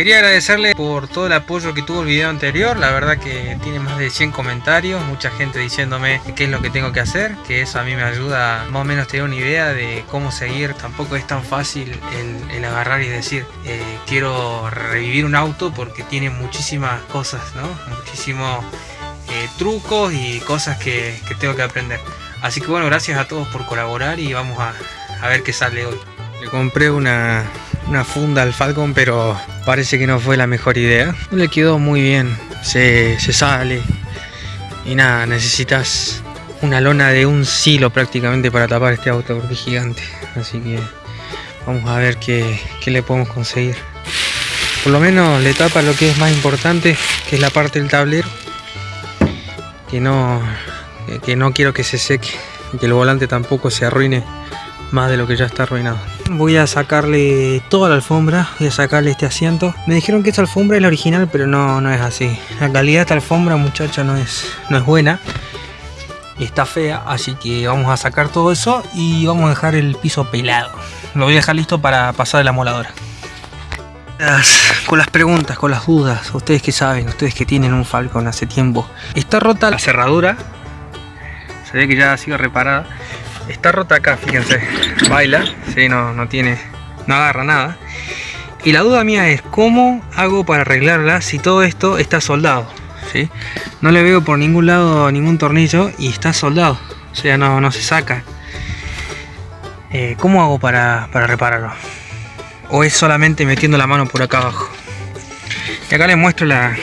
Quería agradecerle por todo el apoyo que tuvo el video anterior, la verdad que tiene más de 100 comentarios, mucha gente diciéndome qué es lo que tengo que hacer, que eso a mí me ayuda más o menos tener una idea de cómo seguir, tampoco es tan fácil el, agarrar y decir eh, quiero revivir un auto porque tiene muchísimas cosas, ¿no? muchísimos eh, trucos y cosas que, tengo que aprender. Así que bueno, gracias a todos por colaborar y vamos a, a ver qué sale hoy. Le compré una, una funda al Falcon, pero parece que no fue la mejor idea. No le quedó muy bien, se, sale. Y nada, necesitas una lona de un silo prácticamente para tapar este auto porque es gigante. Así que vamos a ver qué, le podemos conseguir. Por lo menos le tapa lo que es más importante, que es la parte del tablero. Que no, que no quiero que se seque y que el volante tampoco se arruine más de lo que ya está arruinado. Voy a sacarle toda la alfombra, voy a sacarle este asiento. Me dijeron que esta alfombra es la original, pero no, no es así. La calidad de esta alfombra, muchacha, no es, no es buena. Está fea, así que vamos a sacar todo eso y vamos a dejar el piso pelado. Lo voy a dejar listo para pasar la moladora. con las preguntas, con las dudas, ustedes que saben, ustedes que tienen un Falcon hace tiempo. Está rota la cerradura, se ve que ya ha sido reparada Está rota acá, fíjense. Baila, sí, no, no tiene, no agarra nada. Y la duda mía es, ¿cómo hago para arreglarla si todo esto está soldado? ¿sí? No le veo por ningún lado ningún tornillo y está soldado. O sea, no, no se saca. Eh, ¿Cómo hago para, para repararlo? ¿O es solamente metiendo la mano por acá abajo? Y acá les muestro la,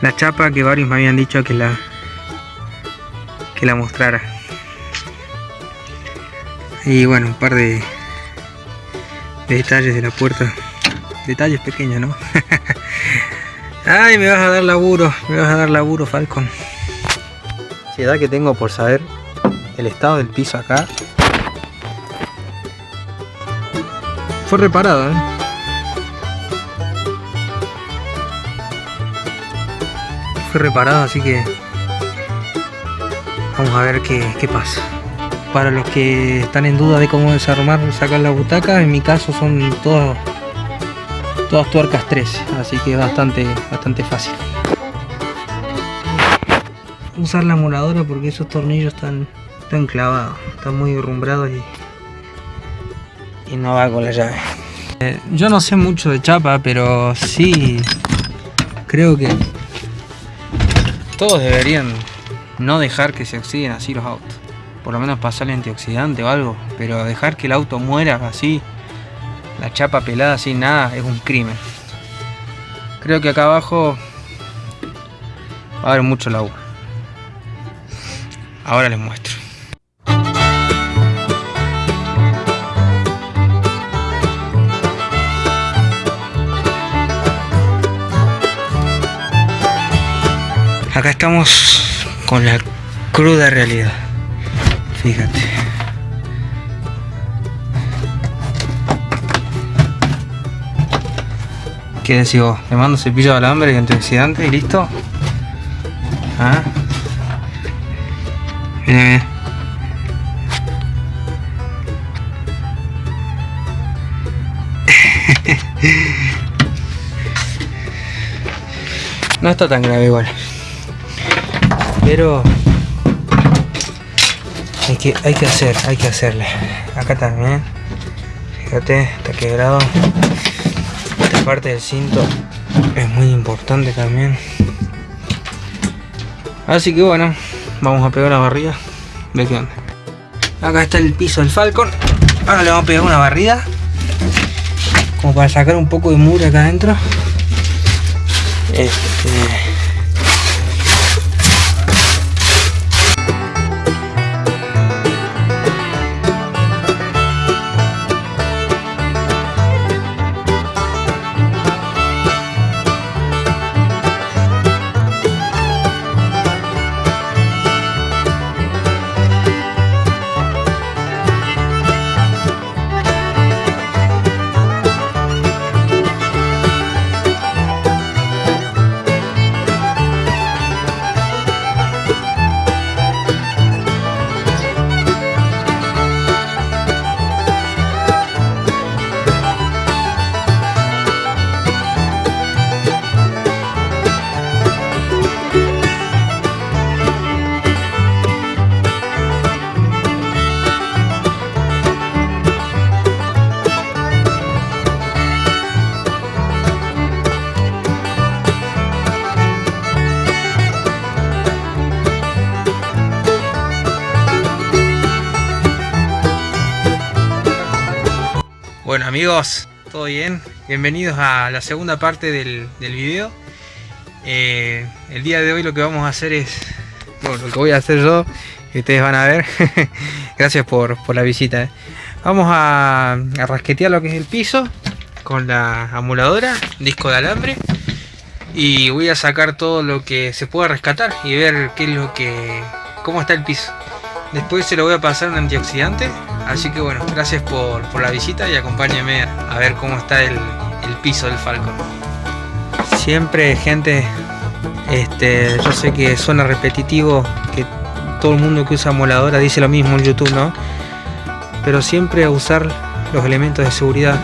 la chapa que varios me habían dicho que la, que la mostrara. Y bueno, un par de, detalles de la puerta. Detalles pequeños, ¿no? Ay, me vas a dar laburo, me vas a dar laburo, Falcon. Ansiedad que tengo por saber el estado del piso acá. Fue reparado, ¿eh? Fue reparado, así que vamos a ver qué, qué pasa. Para los que están en duda de cómo desarmar sacar la butaca en mi caso son todas todas tuercas 13 así que bastante bastante fácil. Usar la moladora porque esos tornillos están, están clavados están muy derrumbrados y, y no va con la llave. Eh, yo no sé mucho de chapa pero sí creo que todos deberían no dejar que se oxiden así los autos por lo menos pasarle antioxidante o algo, pero dejar que el auto muera así, la chapa pelada sin nada, es un crimen. Creo que acá abajo va a haber mucho laburo. Ahora les muestro. Acá estamos con la cruda realidad. Fíjate. ¿Qué decís vos? Le mando cepillo de alambre y antioxidante y listo. ¿Ah? No está tan grave igual. Pero hay que, hay que hacer, hay que hacerle. Acá también. Fíjate, está quebrado. Esta parte del cinto es muy importante también. Así que bueno, vamos a pegar la barrida. Ve qué onda. Acá está el piso del Falcon. Ahora le vamos a pegar una barrida. Como para sacar un poco de muro acá adentro. Este Bueno amigos, ¿todo bien? Bienvenidos a la segunda parte del, del video. Eh, el día de hoy lo que vamos a hacer es, bueno, lo que voy a hacer yo, ustedes van a ver. Gracias por, la visita. Eh. Vamos a, a rasquetear lo que es el piso con la amuladora, disco de alambre. Y voy a sacar todo lo que se pueda rescatar y ver qué es lo que... cómo está el piso. Después se lo voy a pasar un antioxidante. Así que bueno, gracias por, la visita y acompáñame a, ver cómo está el, piso del Falcon. Siempre gente, este, yo sé que suena repetitivo, que todo el mundo que usa moladora dice lo mismo en YouTube, ¿no? Pero siempre usar los elementos de seguridad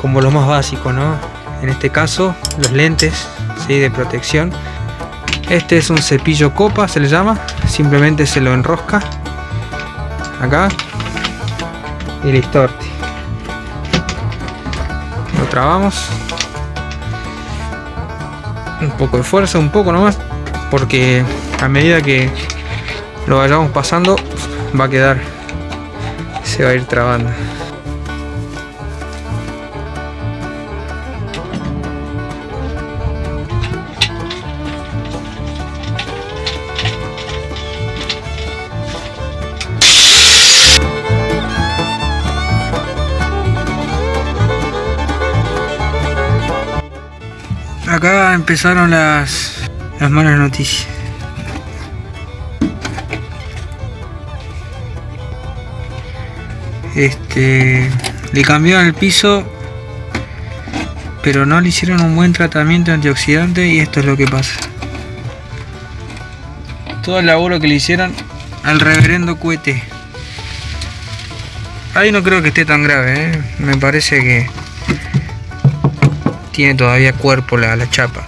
como lo más básico, ¿no? En este caso, los lentes ¿sí? de protección este es un cepillo copa, se le llama. Simplemente se lo enrosca. Acá. Y listo. Lo trabamos. Un poco de fuerza, un poco nomás. Porque a medida que lo vayamos pasando, va a quedar. Se va a ir trabando. Acá empezaron las, las malas noticias. Este, le cambiaron el piso, pero no le hicieron un buen tratamiento antioxidante y esto es lo que pasa. Todo el laburo que le hicieron al reverendo cohete. Ahí no creo que esté tan grave, ¿eh? me parece que tiene todavía cuerpo la, la chapa.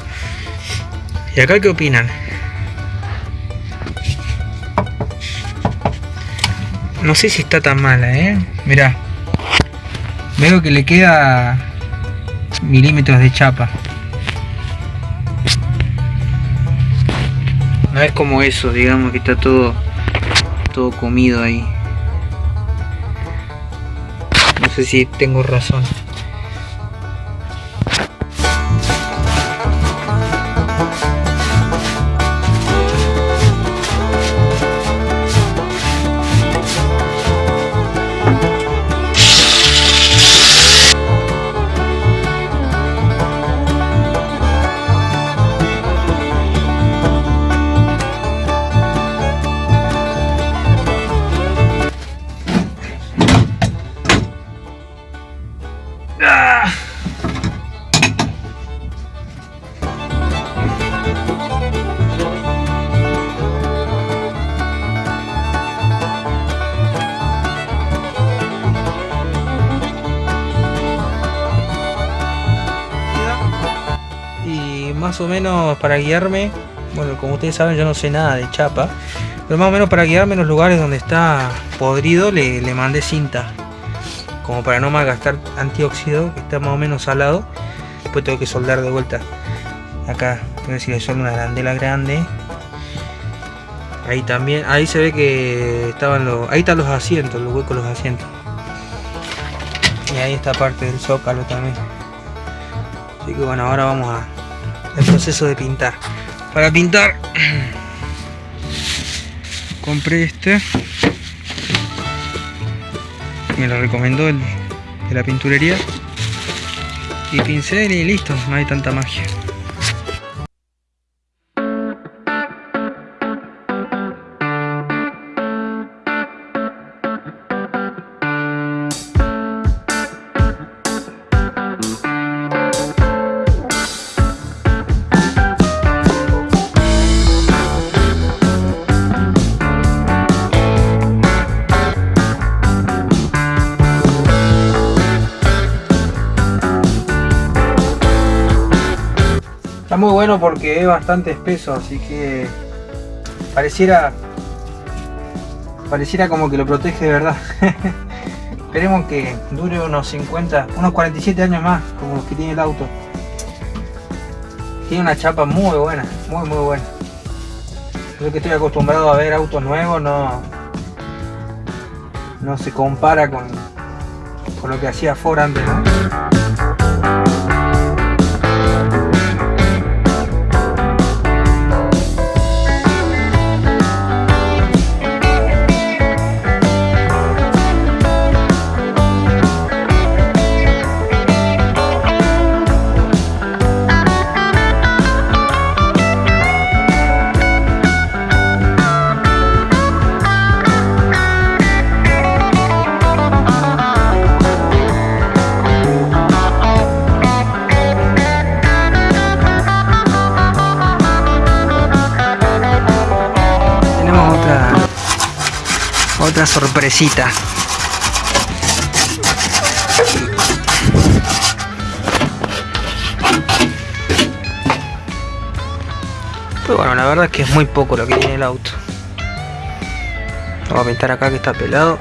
¿Y acá qué opinan? No sé si está tan mala, ¿eh? Mirá. Veo que le queda milímetros de chapa. No es como eso, digamos que está todo todo comido ahí. No sé si tengo razón. Más o menos para guiarme, bueno, como ustedes saben yo no sé nada de chapa, pero más o menos para guiarme en los lugares donde está podrido le, mandé cinta, como para no malgastar antióxido, que está más o menos salado, después tengo que soldar de vuelta. Acá, tengo que decir que una arandela grande. Ahí también, ahí se ve que estaban los, ahí están los asientos, los huecos los asientos. Y ahí está parte del zócalo también. Así que bueno, ahora vamos a el proceso de pintar. Para pintar compré este. Me lo recomendó el de la pinturería. Y pincel y listo, no hay tanta magia. Muy bueno porque es bastante espeso, así que pareciera pareciera como que lo protege de verdad. Esperemos que dure unos 50, unos 47 años más, como los que tiene el auto. Tiene una chapa muy buena, muy muy buena. Yo que estoy acostumbrado a ver autos nuevos, no, no se compara con, por lo que hacía Ford antes. Otra sorpresita. Pero bueno, la verdad es que es muy poco lo que tiene el auto. Voy a pintar acá que está pelado.